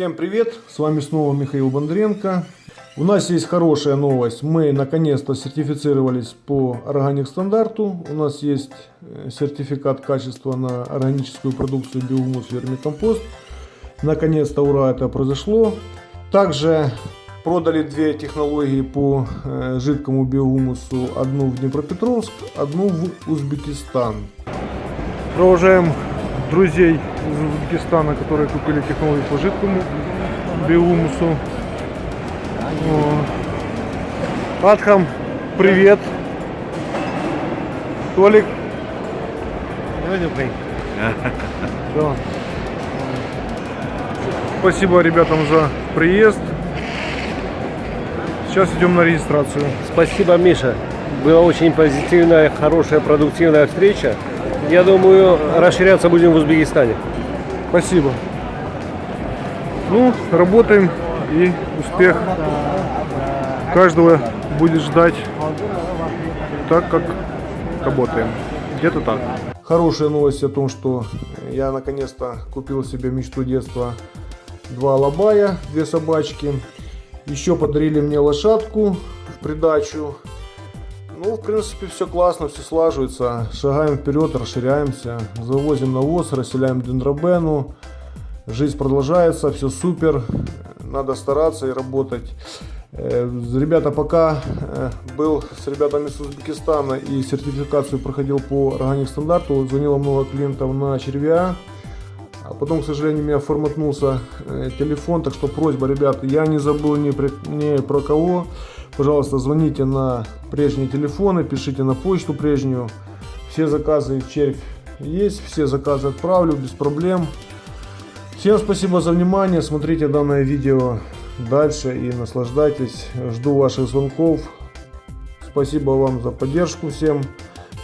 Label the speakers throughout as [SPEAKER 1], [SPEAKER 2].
[SPEAKER 1] Всем привет! С вами снова Михаил Бондренко. У нас есть хорошая новость. Мы наконец-то сертифицировались по органик стандарту. У нас есть э, сертификат качества на органическую продукцию биогумус вермикомпост. Наконец-то ура это произошло. Также продали две технологии по э, жидкому биогумусу. Одну в Днепропетровск, одну в Узбекистан. Провожаем друзей из Узбекистана, которые купили технологию по жидкому биогумусу. Адхам, привет. Толик. Да. Спасибо ребятам за приезд. Сейчас идем на регистрацию.
[SPEAKER 2] Спасибо, Миша. Была очень позитивная, хорошая, продуктивная встреча. Я думаю, расширяться будем в Узбекистане.
[SPEAKER 1] Спасибо. Ну, работаем и успех каждого будет ждать так, как работаем. Где-то так. Хорошая новость о том, что я наконец-то купил себе мечту детства. Два лобая, две собачки. Еще подарили мне лошадку в придачу. Ну, в принципе, все классно, все слаживается. Шагаем вперед, расширяемся. Завозим навоз, расселяем дендробену. Жизнь продолжается, все супер. Надо стараться и работать. Э, ребята, пока э, был с ребятами с Узбекистана и сертификацию проходил по органик стандарту, звонило много клиентов на червя. Потом, к сожалению, у меня форматнулся э, телефон, так что просьба, ребята, я не забыл ни, при, ни про кого. Пожалуйста, звоните на прежние телефоны, пишите на почту прежнюю. Все заказы червь есть, все заказы отправлю без проблем. Всем спасибо за внимание, смотрите данное видео дальше и наслаждайтесь. Жду ваших звонков. Спасибо вам за поддержку всем.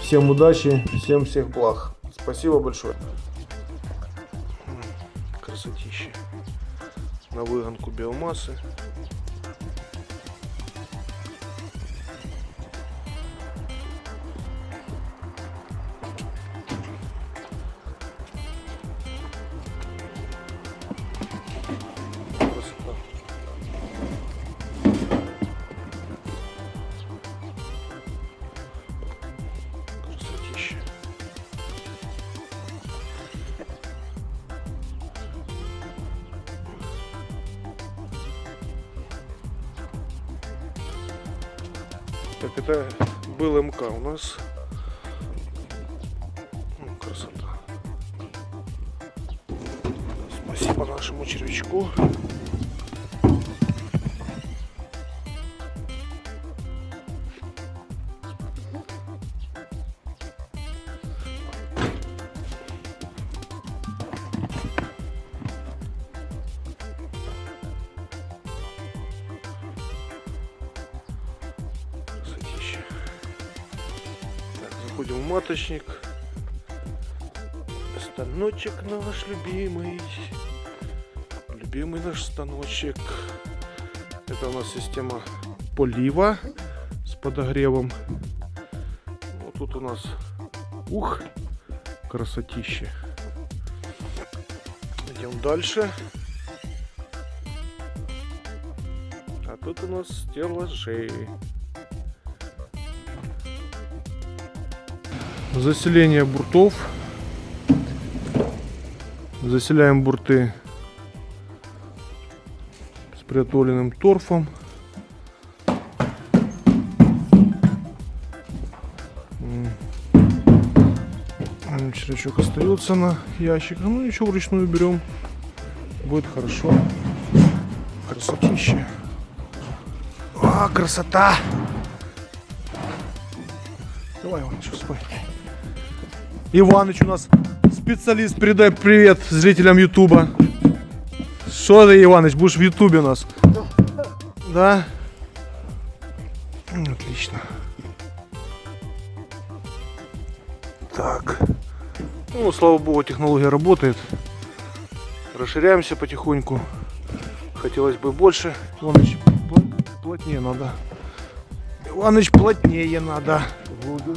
[SPEAKER 1] Всем удачи, всем всех благ. Спасибо большое. Красотища. На выгонку биомассы. Это был МК у нас. Ну, красота. Спасибо нашему червячку. Заходим в маточник. Станочек наш любимый. Любимый наш станочек. Это у нас система полива с подогревом. Вот тут у нас ух, красотища. Идем дальше. А тут у нас стеллажи. Заселение буртов. Заселяем бурты с приготовленным торфом. Червячок остается на ящиках. Ну ничего, вручную берем. Будет хорошо. Красотища. А, красота! Давай, Иваныч, спай. Иваныч у нас специалист. Передай привет зрителям Ютуба. Что ты, Иваныч, будешь в Ютубе у нас? Да? Отлично. Так. Ну, слава богу, технология работает. Расширяемся потихоньку. Хотелось бы больше. Иваныч, плотнее надо. Иваныч, плотнее надо.
[SPEAKER 2] Буду.